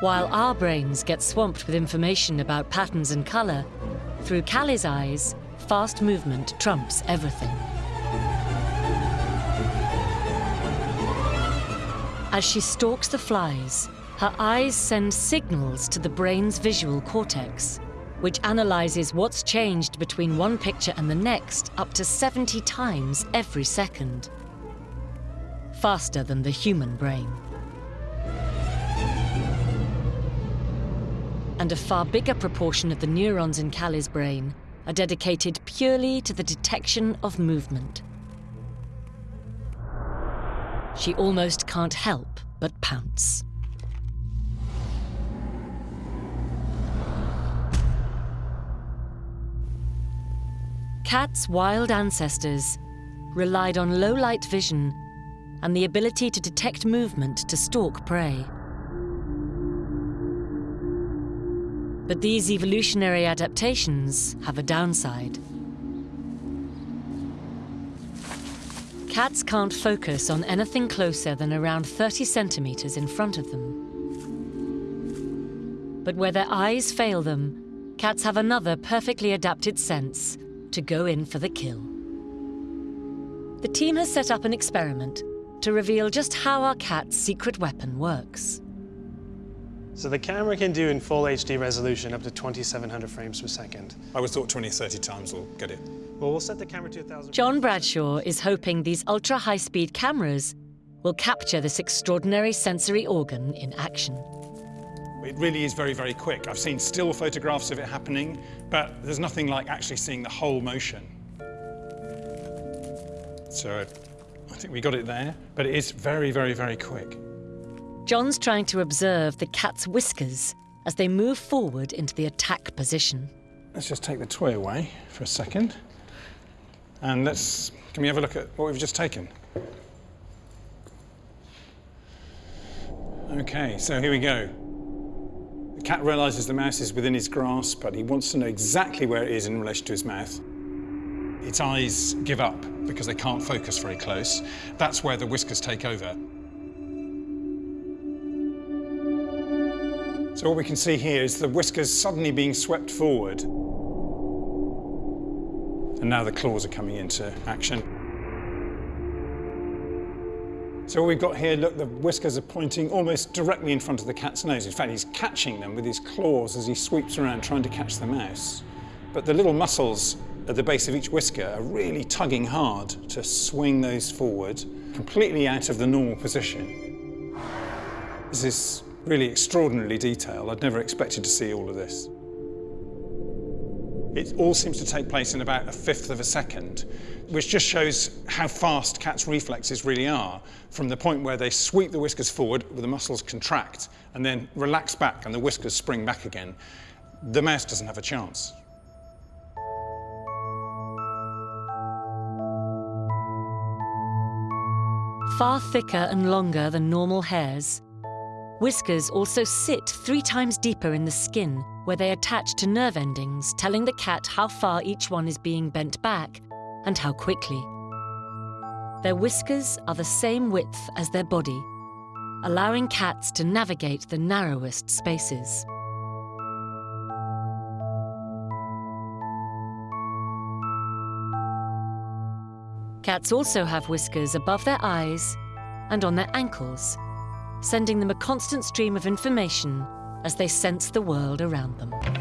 While our brains get swamped with information about patterns and colour, through Callie's eyes, fast movement trumps everything. As she stalks the flies, her eyes send signals to the brain's visual cortex, which analyzes what's changed between one picture and the next up to 70 times every second. Faster than the human brain. And a far bigger proportion of the neurons in Callie's brain are dedicated purely to the detection of movement. She almost can't help but pounce. Cat's wild ancestors relied on low-light vision and the ability to detect movement to stalk prey. But these evolutionary adaptations have a downside. Cats can't focus on anything closer than around 30 centimetres in front of them. But where their eyes fail them, cats have another perfectly adapted sense to go in for the kill. The team has set up an experiment to reveal just how our cat's secret weapon works. So the camera can do in full HD resolution up to 2700 frames per second. I always thought 20, 30 times will get it. Well, we'll set the camera to 1000. John Bradshaw is hoping these ultra high speed cameras will capture this extraordinary sensory organ in action. It really is very, very quick. I've seen still photographs of it happening, but there's nothing like actually seeing the whole motion. So I think we got it there, but it is very, very, very quick. John's trying to observe the cat's whiskers as they move forward into the attack position. Let's just take the toy away for a second. And let's, can we have a look at what we've just taken? Okay, so here we go. The cat realizes the mouse is within his grasp, but he wants to know exactly where it is in relation to his mouth. Its eyes give up because they can't focus very close. That's where the whiskers take over. So what we can see here is the whiskers suddenly being swept forward. And now the claws are coming into action. So what we've got here, look, the whiskers are pointing almost directly in front of the cat's nose. In fact, he's catching them with his claws as he sweeps around trying to catch the mouse. But the little muscles at the base of each whisker are really tugging hard to swing those forward, completely out of the normal position. This is really extraordinarily detailed. I'd never expected to see all of this. It all seems to take place in about a fifth of a second, which just shows how fast cats' reflexes really are, from the point where they sweep the whiskers forward, where the muscles contract, and then relax back and the whiskers spring back again. The mouse doesn't have a chance. Far thicker and longer than normal hairs, whiskers also sit three times deeper in the skin, where they attach to nerve endings, telling the cat how far each one is being bent back and how quickly. Their whiskers are the same width as their body, allowing cats to navigate the narrowest spaces. Cats also have whiskers above their eyes and on their ankles, sending them a constant stream of information as they sense the world around them.